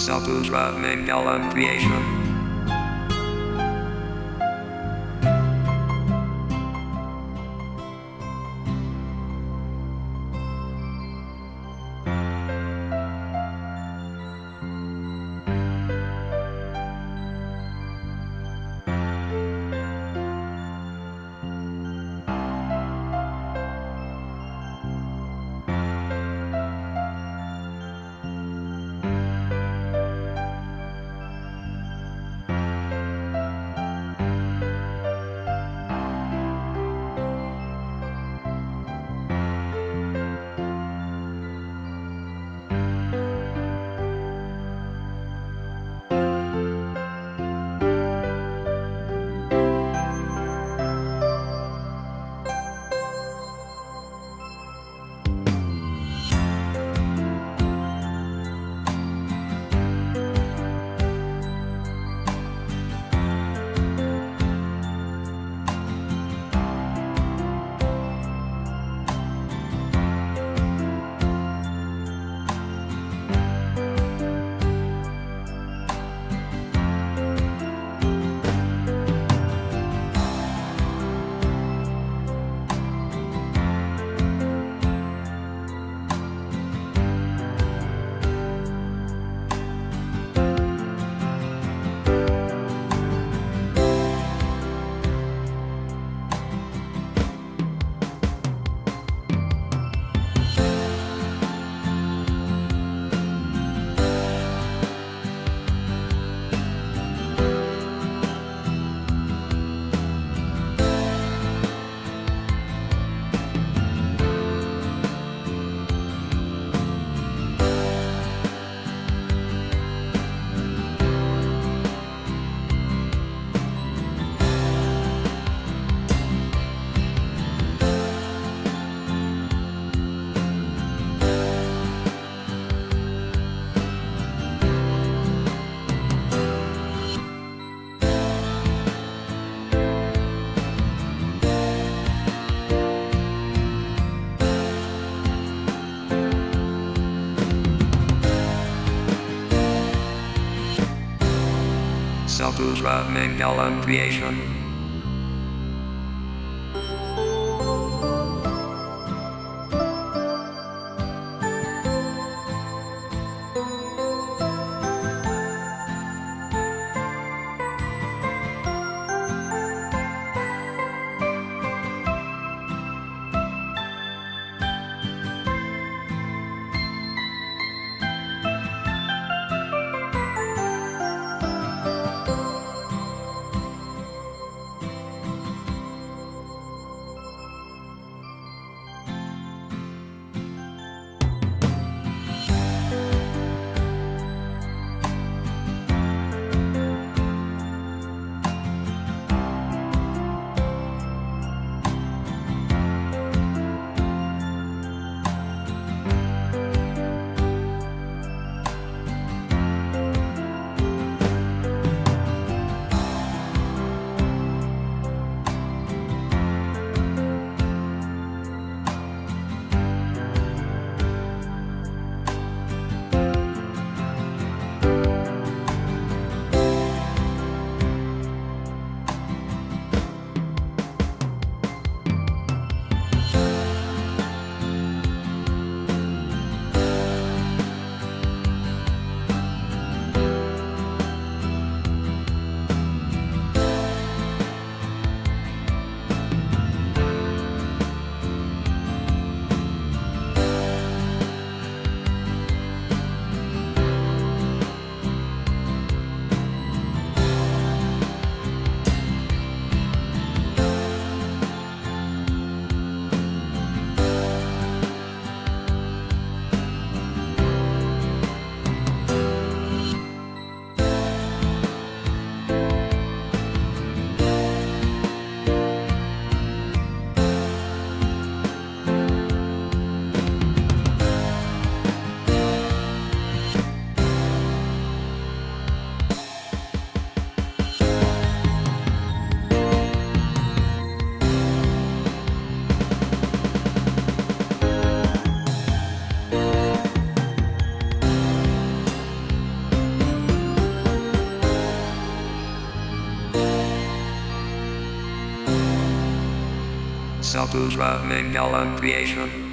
Saputra Mangalam Creation. Saputra Mangalam Creation. Saputra Mangala Creation.